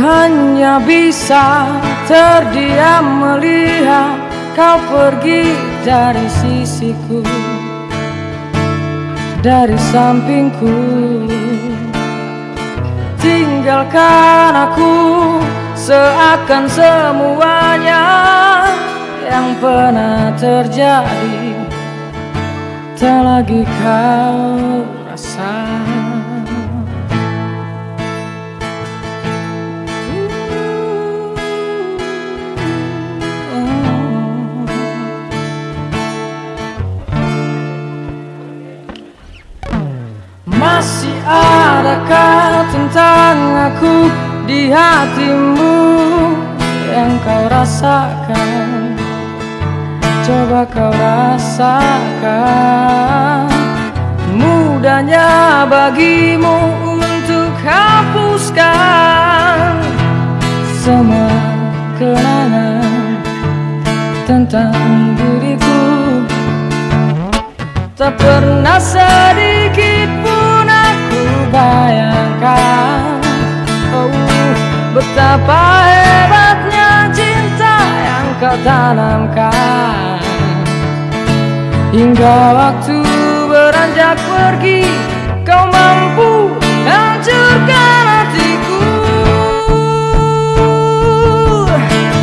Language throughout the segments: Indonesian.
hanya bisa terdiam melihat kau pergi dari sisiku Dari sampingku. Tinggalkan aku seakan semuanya yang pernah terjadi. Tak lagi kau tentang aku di hatimu yang kau rasakan. Coba kau rasakan Mudahnya bagimu untuk hapuskan Semua kenangan tentang diriku. Tak pernah sedikit pun bayangkan Oh betapa hebatnya cinta yang kau tanamkan. Hingga waktu beranjak pergi Kau mampu hancurkan hatiku.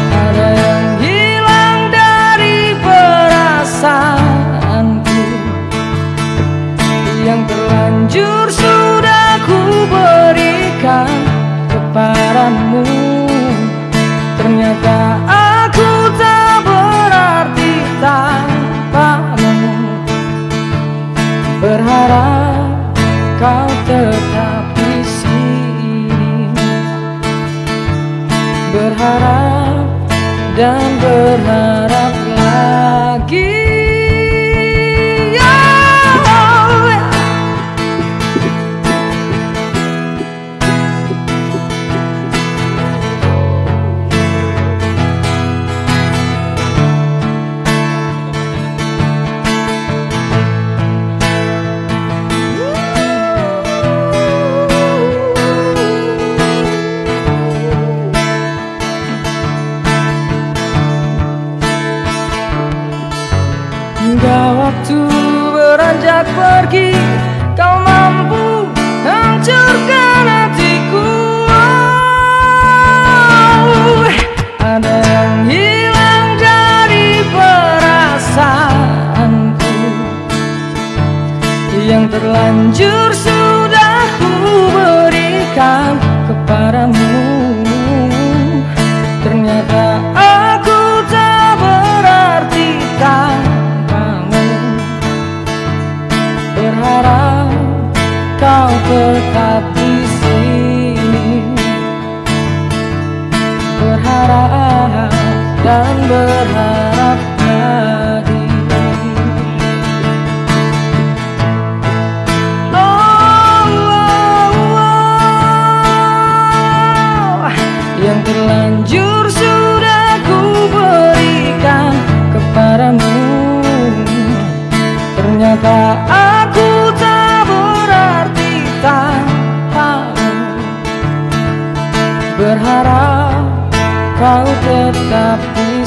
Ada yang hilang dari perasaanku Yang terlanjur Berharap dan berharap beranjak pergi Kau mampu hancurkan hatiku. Oh, Ada yang hilang dari perasaanku. Yang terlanjur sudah ku berikan kepadamu. Ternyata kau tetap di sini Berharap dan berharap lagi Oh, oh, oh. Yang terlanjur Berharap kau tetap di